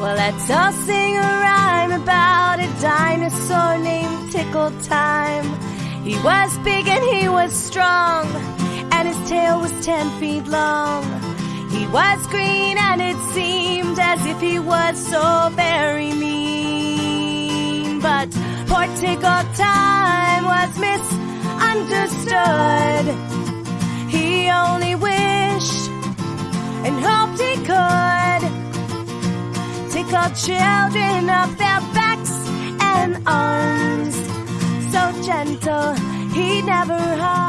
Well, let's all sing a rhyme about a dinosaur named Tickle Time. He was big and he was strong, and his tail was ten feet long. He was green and it seemed as if he was so very mean. But poor Tickle Time was misunderstood. He only wished and hoped he could tickle children up their backs and arms. So gentle, he never harmed.